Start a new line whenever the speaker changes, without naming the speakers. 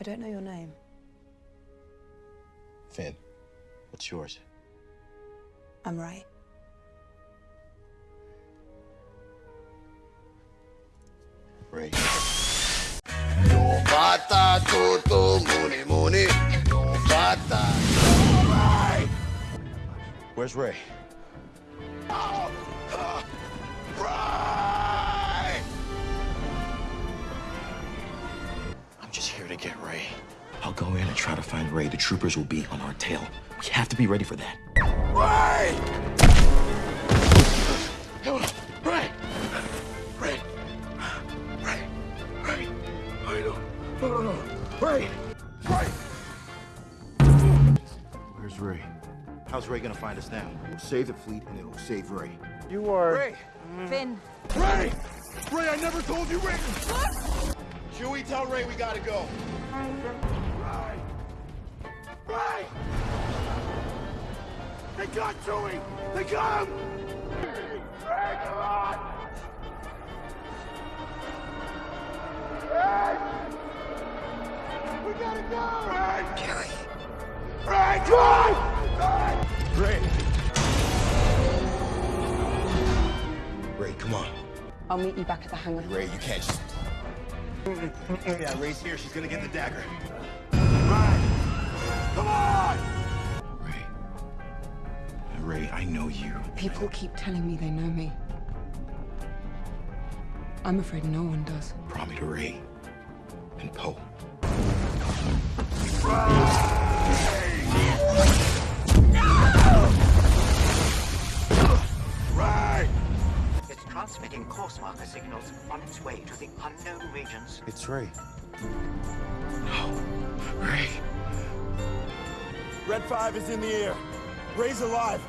I don't know your name.
Finn, what's yours?
I'm Rey.
Rey.
Yung bata, tuto, muni-muni. Yung bata.
Where's Rey? Get Rey. I'll go in and try to find Rey. The troopers will be on our tail. We have to be ready for that.
Rey! Rey! Rey! Rey! Rey! I don't... No, no, no. Rey! Rey!
Where's Rey? How's Rey gonna find us now?
We'll save the fleet and it'll save Rey.
You are.
Rey!
Finn.
Rey! Rey, I never told you Rey! Chewie, tell Rey we gotta go. Rey! Rey! They got Chewie! They got him! Rey, come on! Rey! We gotta go! Rey! Kelly! Rey, come on!
Rey! Rey, come on.
I'll meet you back at the hangar.
Rey, you can't just... yeah, Rey's here. She's gonna get the dagger.
Rey! Come on!
Rey. Rey, I know you.
People keep telling me they know me. I'm afraid no one does.
Brought me to Rey and Poe.
Rey! Transmitting course marker signals on its way to the unknown regions.
It's Rey. No. Rey.
Red 5 is in the air. Rey's alive.